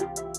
you